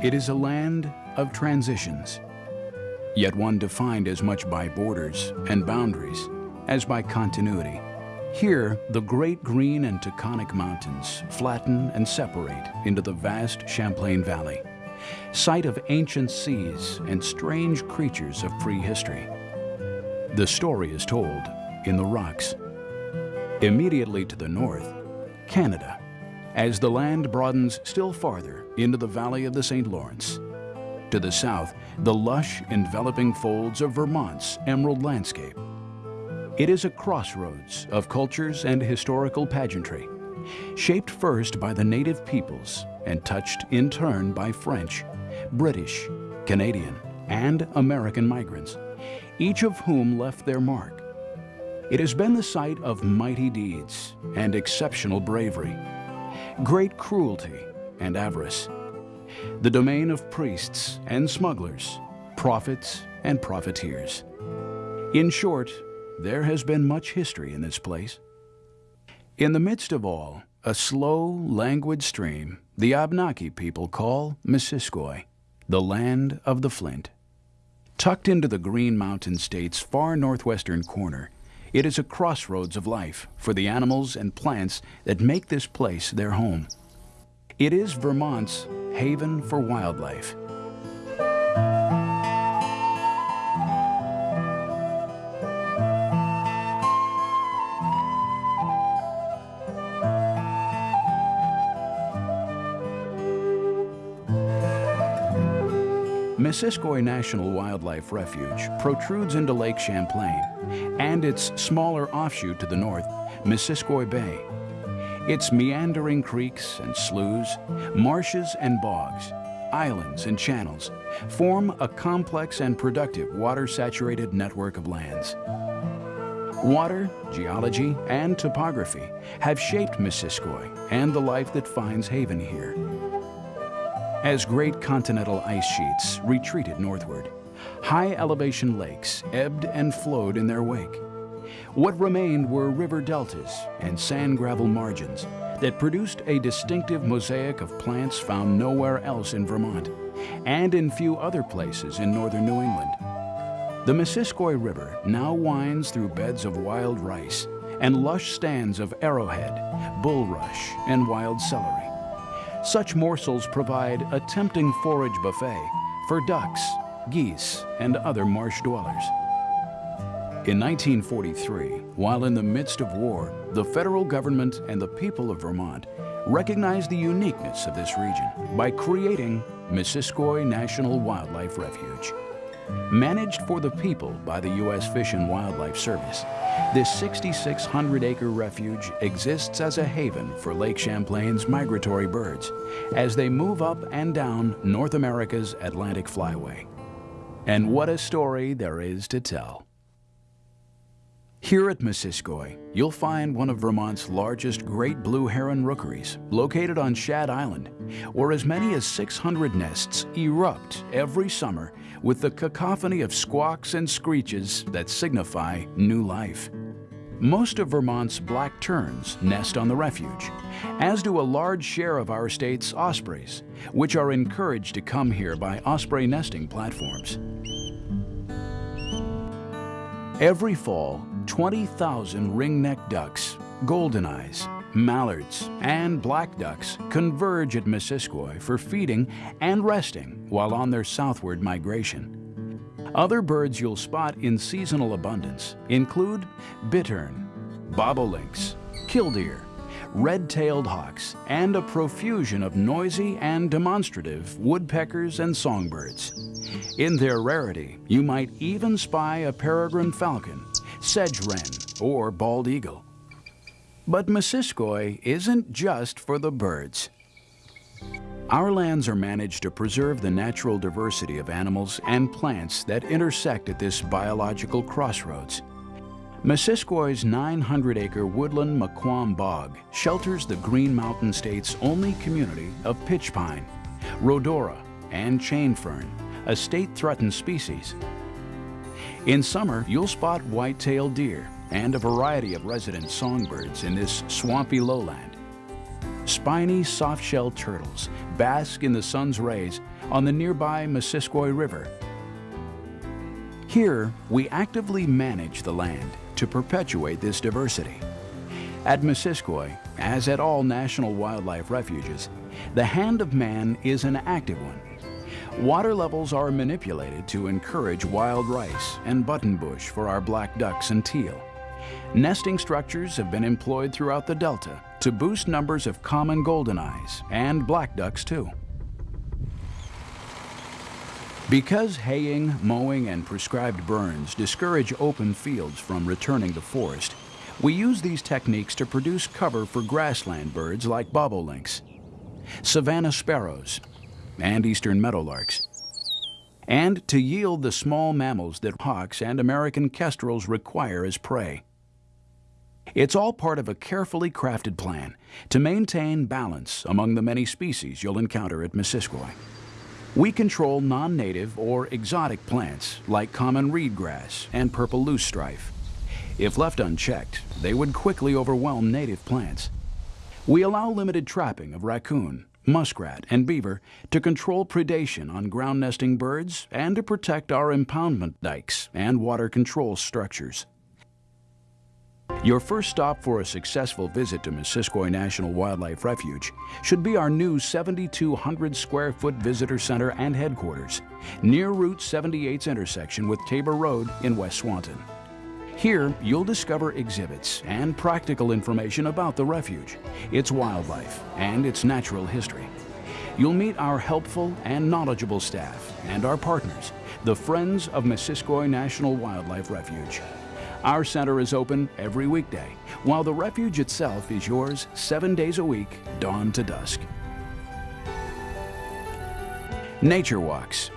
It is a land of transitions, yet one defined as much by borders and boundaries as by continuity. Here, the great green and Taconic mountains flatten and separate into the vast Champlain Valley, site of ancient seas and strange creatures of prehistory. The story is told in the rocks. Immediately to the north, Canada, as the land broadens still farther into the valley of the St. Lawrence. To the south, the lush, enveloping folds of Vermont's emerald landscape. It is a crossroads of cultures and historical pageantry, shaped first by the native peoples and touched in turn by French, British, Canadian, and American migrants, each of whom left their mark. It has been the site of mighty deeds and exceptional bravery, great cruelty and avarice, the domain of priests and smugglers, prophets and profiteers. In short, there has been much history in this place. In the midst of all, a slow, languid stream the Abnaki people call Missisquoi, the land of the flint. Tucked into the Green Mountain State's far northwestern corner, it is a crossroads of life for the animals and plants that make this place their home. It is Vermont's haven for wildlife. Missisquoi National Wildlife Refuge protrudes into Lake Champlain and its smaller offshoot to the north, Missisquoi Bay. Its meandering creeks and sloughs, marshes and bogs, islands and channels form a complex and productive water-saturated network of lands. Water, geology, and topography have shaped Missisquoi and the life that finds haven here. As great continental ice sheets retreated northward, high elevation lakes ebbed and flowed in their wake. What remained were river deltas and sand gravel margins that produced a distinctive mosaic of plants found nowhere else in Vermont and in few other places in northern New England. The Missisquoi River now winds through beds of wild rice and lush stands of arrowhead, bulrush, and wild celery. Such morsels provide a tempting forage buffet for ducks, geese, and other marsh dwellers. In 1943, while in the midst of war, the federal government and the people of Vermont recognized the uniqueness of this region by creating Missisquoi National Wildlife Refuge. Managed for the people by the U.S. Fish and Wildlife Service, this 6,600-acre refuge exists as a haven for Lake Champlain's migratory birds as they move up and down North America's Atlantic Flyway. And what a story there is to tell. Here at Missisquoi, you'll find one of Vermont's largest great blue heron rookeries, located on Shad Island, where as many as 600 nests erupt every summer with the cacophony of squawks and screeches that signify new life. Most of Vermont's black terns nest on the refuge, as do a large share of our state's ospreys, which are encouraged to come here by osprey nesting platforms. Every fall, 20,000 ringneck ducks, goldeneyes, mallards, and black ducks converge at Missisquoi for feeding and resting while on their southward migration. Other birds you'll spot in seasonal abundance include bittern, bobolinks, killdeer, red-tailed hawks, and a profusion of noisy and demonstrative woodpeckers and songbirds. In their rarity, you might even spy a peregrine falcon, sedge wren, or bald eagle. But Missisquoi isn't just for the birds. Our lands are managed to preserve the natural diversity of animals and plants that intersect at this biological crossroads. Missisquoi's 900-acre woodland Maquam Bog shelters the Green Mountain State's only community of pitch pine, rhodora, and chain fern, a state-threatened species. In summer, you'll spot white-tailed deer and a variety of resident songbirds in this swampy lowland. Spiny soft-shelled turtles bask in the sun's rays on the nearby Missisquoi River. Here, we actively manage the land to perpetuate this diversity. At Missisquoi, as at all national wildlife refuges, the hand of man is an active one. Water levels are manipulated to encourage wild rice and buttonbush for our black ducks and teal. Nesting structures have been employed throughout the Delta to boost numbers of common goldeneyes and black ducks too. Because haying, mowing, and prescribed burns discourage open fields from returning to forest, we use these techniques to produce cover for grassland birds like bobolinks, savanna sparrows, and eastern meadowlarks, and to yield the small mammals that hawks and American kestrels require as prey. It's all part of a carefully crafted plan to maintain balance among the many species you'll encounter at Missisquoi. We control non-native or exotic plants like common reedgrass and purple loosestrife. If left unchecked, they would quickly overwhelm native plants. We allow limited trapping of raccoon, muskrat, and beaver to control predation on ground nesting birds and to protect our impoundment dikes and water control structures. Your first stop for a successful visit to Missisquoi National Wildlife Refuge should be our new 7,200 square foot visitor center and headquarters near Route 78's intersection with Tabor Road in West Swanton. Here, you'll discover exhibits and practical information about the refuge, its wildlife, and its natural history. You'll meet our helpful and knowledgeable staff and our partners, the Friends of Missisquoi National Wildlife Refuge. Our center is open every weekday, while the refuge itself is yours seven days a week, dawn to dusk. Nature walks,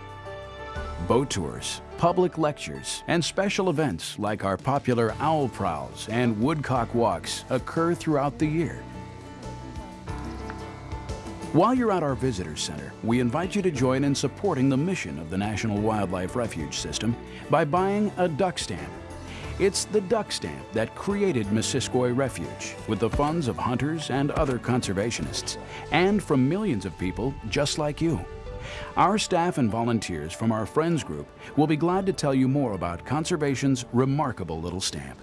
boat tours, public lectures, and special events like our popular owl prowls and woodcock walks occur throughout the year. While you're at our visitor center, we invite you to join in supporting the mission of the National Wildlife Refuge System by buying a duck stamp it's the duck stamp that created Missisquoi Refuge with the funds of hunters and other conservationists, and from millions of people just like you. Our staff and volunteers from our Friends group will be glad to tell you more about conservation's remarkable little stamp.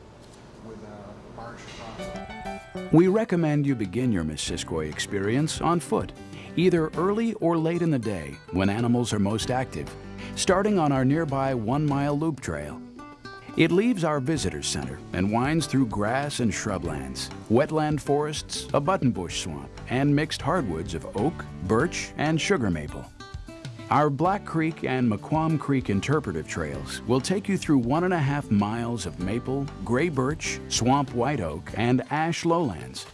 We recommend you begin your Missisquoi experience on foot, either early or late in the day when animals are most active, starting on our nearby one-mile loop trail. It leaves our visitor center and winds through grass and shrublands, wetland forests, a buttonbush swamp, and mixed hardwoods of oak, birch, and sugar maple. Our Black Creek and Maquam Creek interpretive trails will take you through one and a half miles of maple, gray birch, swamp white oak, and ash lowlands.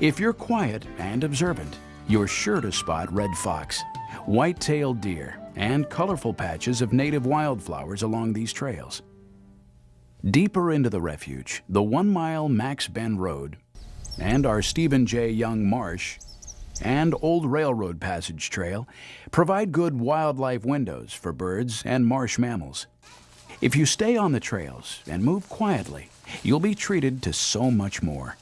If you're quiet and observant, you're sure to spot red fox, white-tailed deer, and colorful patches of native wildflowers along these trails. Deeper into the refuge, the one-mile Macs Bend Road and our Stephen J. Young Marsh and Old Railroad Passage Trail provide good wildlife windows for birds and marsh mammals. If you stay on the trails and move quietly, you'll be treated to so much more.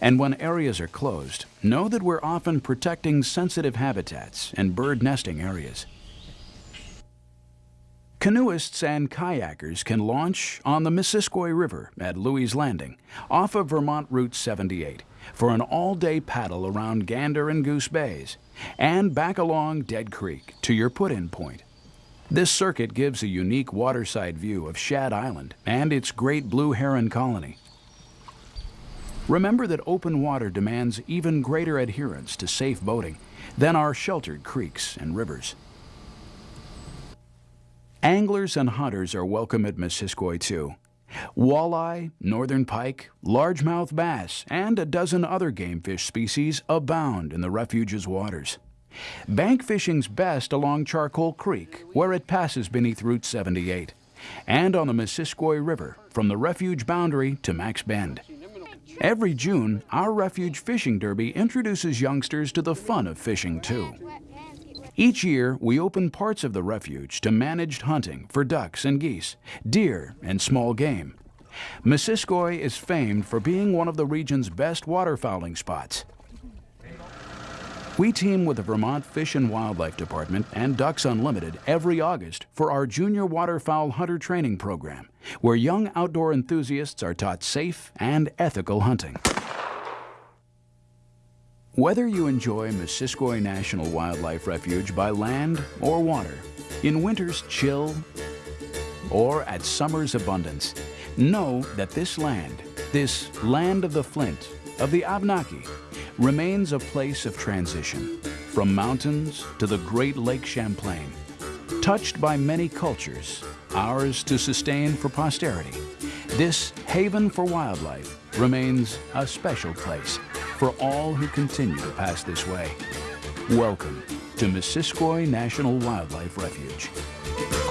And when areas are closed, know that we're often protecting sensitive habitats and bird nesting areas. Canoeists and kayakers can launch on the Missisquoi River at Louis Landing off of Vermont Route 78 for an all-day paddle around Gander and Goose Bays and back along Dead Creek to your put-in point. This circuit gives a unique waterside view of Shad Island and its great blue heron colony. Remember that open water demands even greater adherence to safe boating than our sheltered creeks and rivers. Anglers and hunters are welcome at Missisquoi too. Walleye, northern pike, largemouth bass, and a dozen other game fish species abound in the refuge's waters. Bank fishing's best along Charcoal Creek, where it passes beneath Route 78, and on the Missisquoi River from the refuge boundary to Macs Bend. Every June, our Refuge Fishing Derby introduces youngsters to the fun of fishing too. Each year, we open parts of the refuge to managed hunting for ducks and geese, deer, and small game. Missisquoi is famed for being one of the region's best waterfowling spots. We team with the Vermont Fish and Wildlife Department and Ducks Unlimited every August for our Junior Waterfowl Hunter Training Program, where young outdoor enthusiasts are taught safe and ethical hunting. Whether you enjoy Missisquoi National Wildlife Refuge by land or water, in winter's chill or at summer's abundance, know that this land, this land of the Flint, of the Abnaki, remains a place of transition, from mountains to the Great Lake Champlain, touched by many cultures, ours to sustain for posterity. This haven for wildlife remains a special place for all who continue to pass this way. Welcome to Missisquoi National Wildlife Refuge.